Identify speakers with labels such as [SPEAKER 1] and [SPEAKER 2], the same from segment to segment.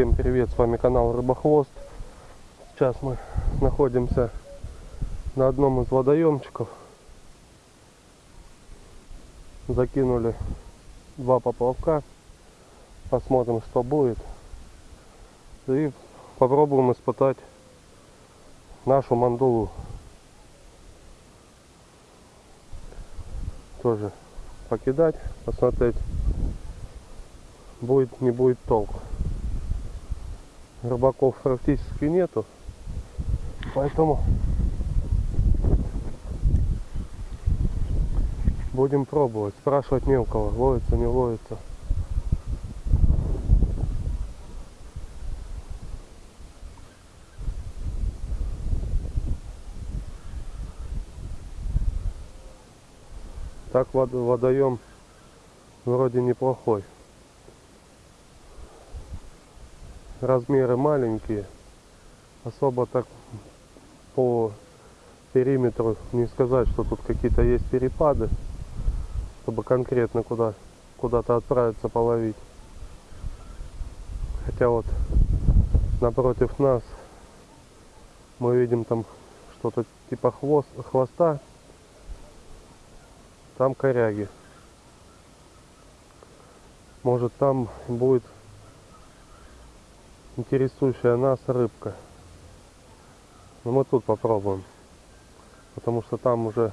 [SPEAKER 1] Всем привет, с вами канал Рыбохвост. Сейчас мы находимся на одном из водоемчиков. Закинули два поплавка. Посмотрим, что будет. И попробуем испытать нашу мандулу. Тоже покидать, посмотреть, будет, не будет толк. Рыбаков практически нету, поэтому будем пробовать, спрашивать мелкого, ловится, не ловится. Так вод- водоем вроде неплохой. Размеры маленькие. Особо так по периметру не сказать, что тут какие-то есть перепады, чтобы конкретно куда куда-то отправиться половить. Хотя вот напротив нас мы видим там что-то типа хвост, хвоста там коряги. Может там будет интересующая нас рыбка. Но мы тут попробуем. Потому что там уже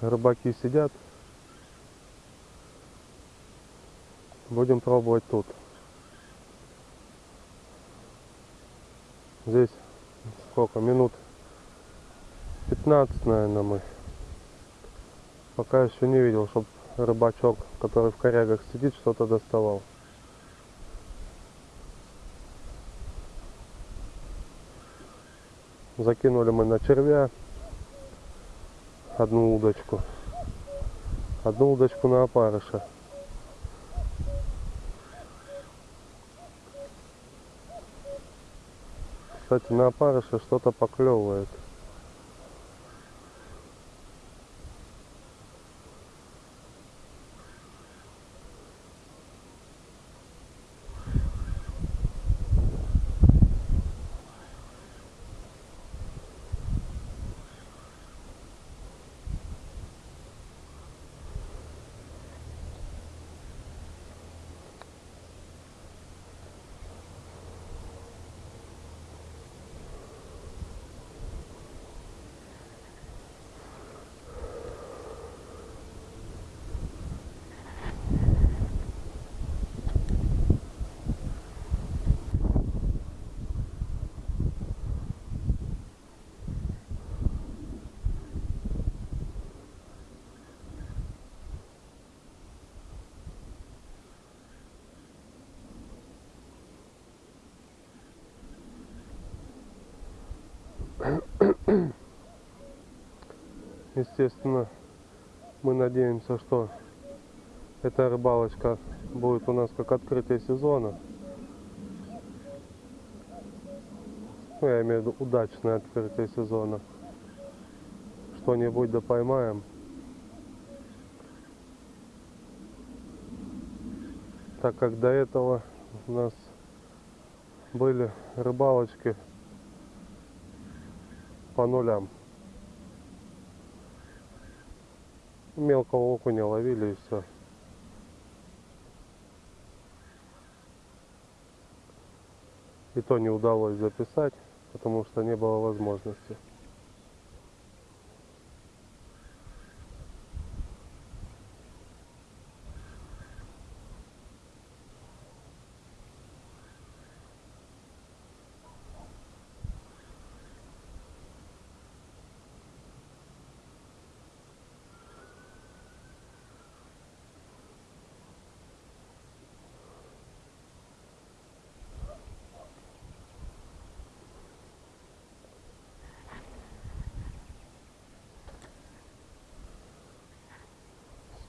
[SPEAKER 1] рыбаки сидят. Будем пробовать тут. Здесь сколько? Минут 15, наверное, мы. Пока еще не видел, чтобы рыбачок, который в корягах сидит, что-то доставал. Закинули мы на червя одну удочку. Одну удочку на опарыша. Кстати, на опарыша что-то поклевывает. Естественно, мы надеемся, что эта рыбалочка будет у нас как открытие сезона. Ну, я имею в виду удачное открытие сезона. Что-нибудь да поймаем. Так как до этого у нас были рыбалочки по нулям. Мелкого окуня ловили и все. И то не удалось записать, потому что не было возможности.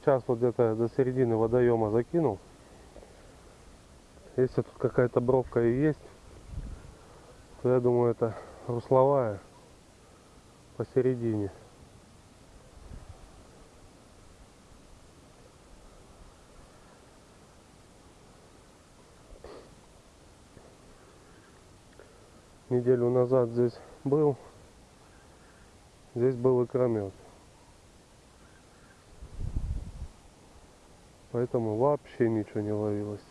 [SPEAKER 1] Сейчас вот где-то до середины водоема закинул. Если тут какая-то бровка и есть, то я думаю это русловая посередине. неделю назад здесь был, здесь был икромет. Поэтому вообще ничего не ловилось.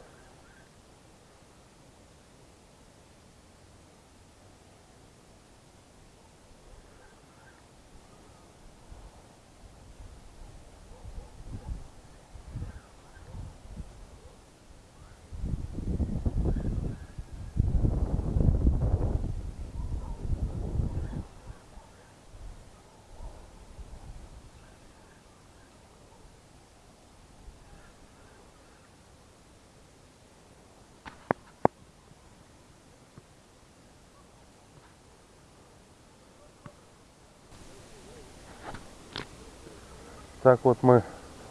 [SPEAKER 1] Так вот мы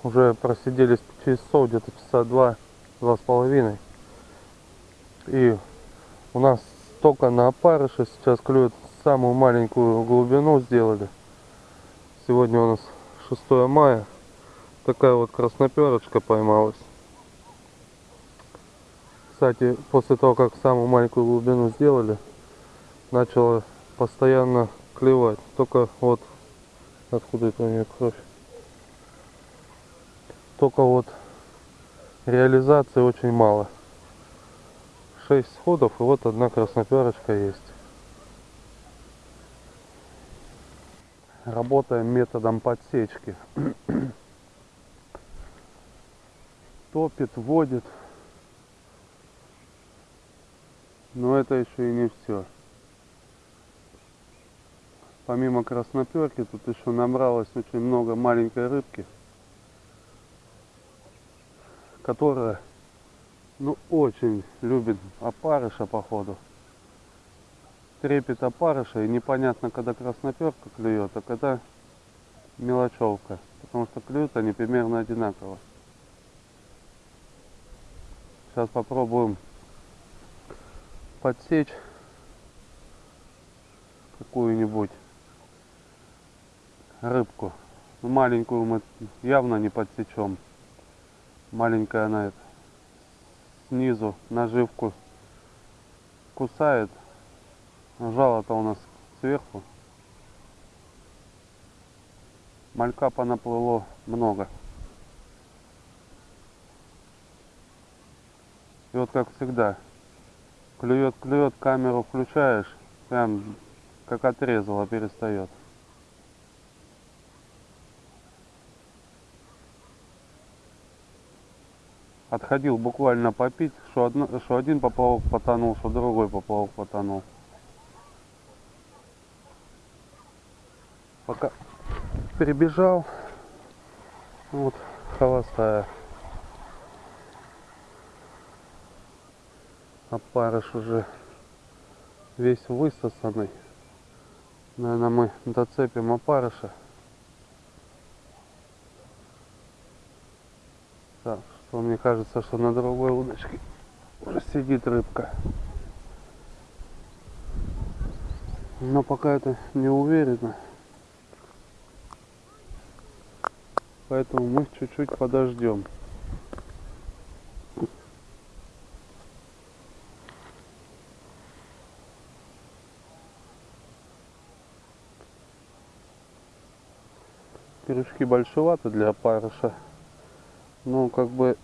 [SPEAKER 1] уже просидели часов где-то часа два, два с половиной. И у нас только на опарыше сейчас клюет самую маленькую глубину сделали. Сегодня у нас 6 мая. Такая вот красноперочка поймалась. Кстати, после того, как самую маленькую глубину сделали, начала постоянно клевать. Только вот откуда это у нее кровь только вот реализации очень мало. 6 сходов и вот одна красноперочка есть. Работаем методом подсечки. Топит, водит. Но это еще и не все. Помимо красноперки тут еще набралось очень много маленькой рыбки которая ну очень любит опарыша походу. Трепет опарыша и непонятно когда красноперка клюет а когда мелочевка потому что клюют они примерно одинаково. Сейчас попробуем подсечь какую-нибудь рыбку. Маленькую мы явно не подсечем маленькая она это, снизу наживку кусает. Жало-то у нас сверху. Малька понаплыло много. И вот как всегда, клюет, клюет, камеру включаешь, прям как отрезало перестает. Отходил буквально попить, что, одно, что один поплавок потонул, что другой поплавок потонул. Пока перебежал, вот холостая. Опарыш уже весь высосанный. Наверное, мы доцепим опарыша. Так, что мне кажется, что на другой удочке уже сидит рыбка. Но пока это не уверенно. Поэтому мы чуть-чуть подождем. Пирожки большеваты для опарыша ну как бы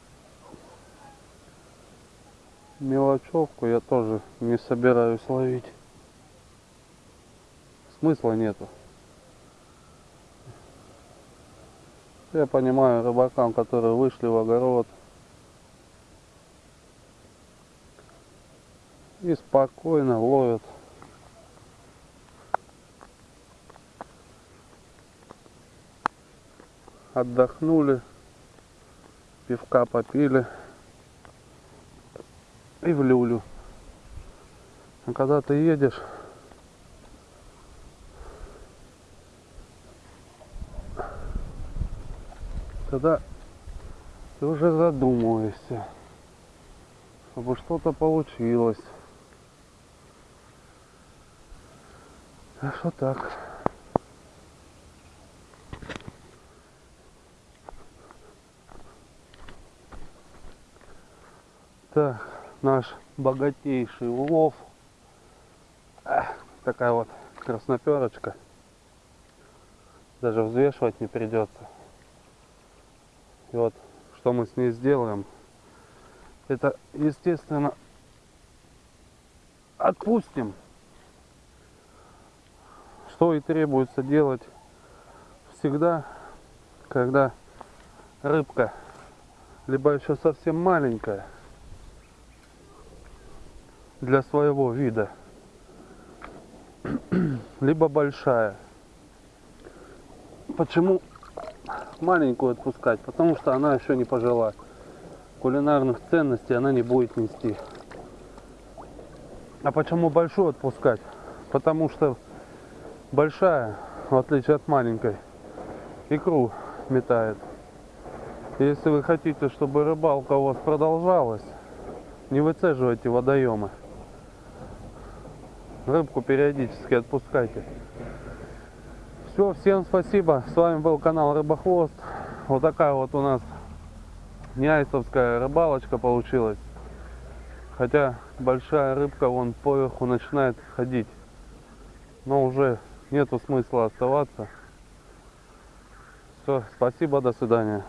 [SPEAKER 1] мелочевку я тоже не собираюсь ловить. Смысла нету. Я понимаю рыбакам которые вышли в огород. И спокойно ловят. Отдохнули пивка попили и в люлю. А когда ты едешь, тогда ты уже задумываешься, чтобы что-то получилось. Так что так. Так, наш богатейший улов. такая вот красноперочка. Даже взвешивать не придется. И вот что мы с ней сделаем. Это, естественно, отпустим. Что и требуется делать всегда, когда рыбка либо еще совсем маленькая для своего вида, либо большая. Почему маленькую отпускать? Потому что она еще не пожила. Кулинарных ценностей она не будет нести. А почему большую отпускать? Потому что большая, в отличие от маленькой, икру метает. Если вы хотите, чтобы рыбалка у вас продолжалась, не выцеживайте водоемы. Рыбку периодически отпускайте. Все, всем спасибо. С вами был канал Рыбохвост. Вот такая вот у нас неайсовская рыбалочка получилась. Хотя большая рыбка вон поверху начинает ходить. Но уже нету смысла оставаться. Все, спасибо, до свидания.